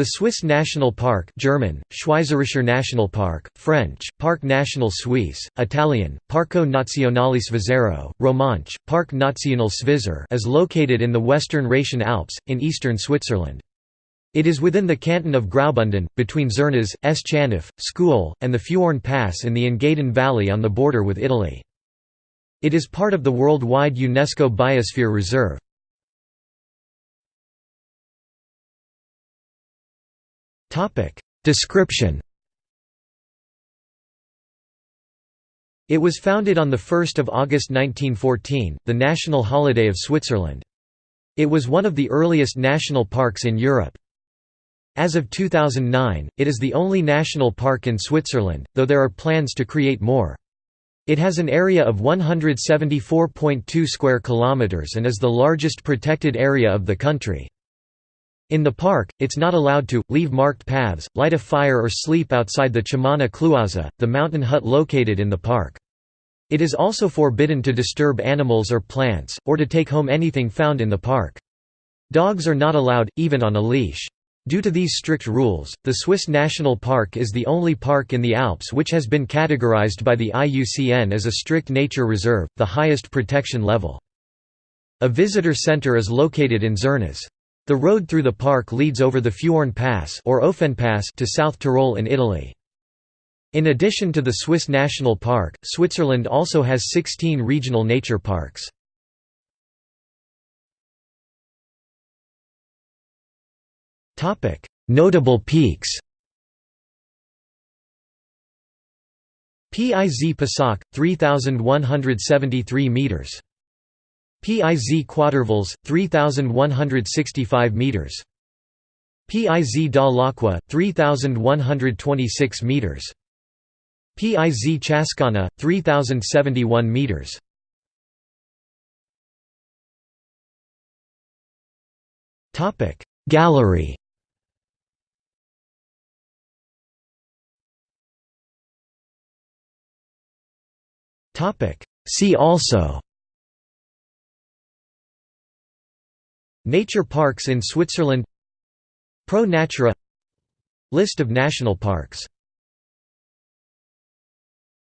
The Swiss National Park German, Schweizerischer Nationalpark, French, Parc National Suisse, Italian, Parco Nazionale Svizzero, Romanche, Parc National Svizzer is located in the western Rhaetian Alps, in eastern Switzerland. It is within the canton of Graubünden, between Zernez, S-chanf, Scuol, and the Fuorn Pass in the Engadin Valley on the border with Italy. It is part of the worldwide UNESCO Biosphere Reserve. Description It was founded on 1 August 1914, the national holiday of Switzerland. It was one of the earliest national parks in Europe. As of 2009, it is the only national park in Switzerland, though there are plans to create more. It has an area of 174.2 square kilometers and is the largest protected area of the country. In the park, it's not allowed to, leave marked paths, light a fire or sleep outside the Chamanna Cluozza, the mountain hut located in the park. It is also forbidden to disturb animals or plants, or to take home anything found in the park. Dogs are not allowed, even on a leash. Due to these strict rules, the Swiss National Park is the only park in the Alps which has been categorized by the IUCN as a strict nature reserve, the highest protection level. A visitor center is located in Zernez. The road through the park leads over the Fuorn Pass or Ofenpass to South Tyrol in Italy. In addition to the Swiss National Park, Switzerland also has 16 regional nature parks. Notable peaks Piz Pisoc, 3,173 metres. Piz Quattervals, 3,165 meters. Piz dal Acqua, 3,126 meters. Piz Chaschauna, 3,071 meters. Topic Gallery See also Nature parks in Switzerland Pro Natura List of national parks